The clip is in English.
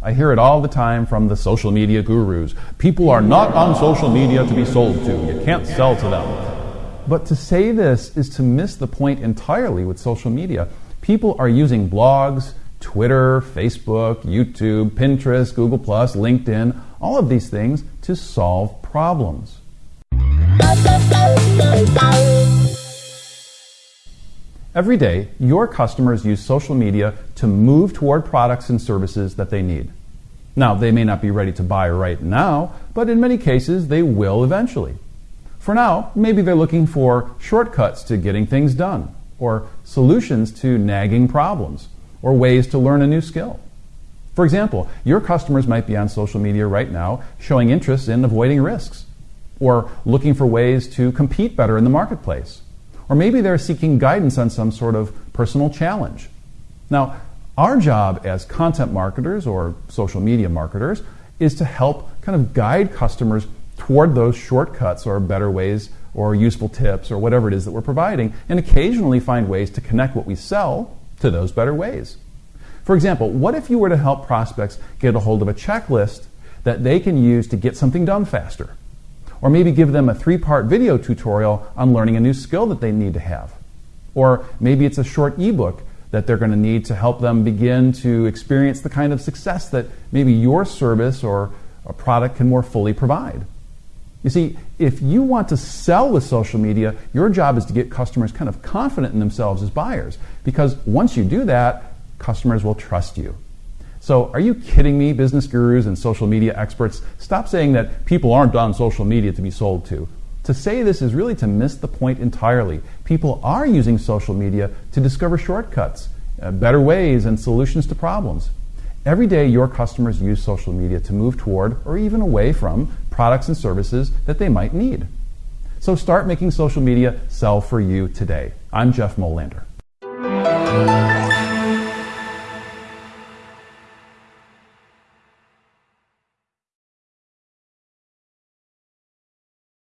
I hear it all the time from the social media gurus. People are not on social media to be sold to. You can't sell to them. But to say this is to miss the point entirely with social media. People are using blogs, Twitter, Facebook, YouTube, Pinterest, Google, LinkedIn, all of these things to solve problems. Every day, your customers use social media to move toward products and services that they need. Now, they may not be ready to buy right now, but in many cases, they will eventually. For now, maybe they're looking for shortcuts to getting things done, or solutions to nagging problems, or ways to learn a new skill. For example, your customers might be on social media right now showing interest in avoiding risks, or looking for ways to compete better in the marketplace or maybe they're seeking guidance on some sort of personal challenge. Now, our job as content marketers or social media marketers is to help kind of guide customers toward those shortcuts or better ways or useful tips or whatever it is that we're providing, and occasionally find ways to connect what we sell to those better ways. For example, what if you were to help prospects get a hold of a checklist that they can use to get something done faster? Or maybe give them a three part video tutorial on learning a new skill that they need to have. Or maybe it's a short ebook that they're going to need to help them begin to experience the kind of success that maybe your service or a product can more fully provide. You see, if you want to sell with social media, your job is to get customers kind of confident in themselves as buyers. Because once you do that, customers will trust you. So, are you kidding me, business gurus and social media experts? Stop saying that people aren't on social media to be sold to. To say this is really to miss the point entirely. People are using social media to discover shortcuts, uh, better ways, and solutions to problems. Every day, your customers use social media to move toward or even away from products and services that they might need. So start making social media sell for you today. I'm Jeff Molander.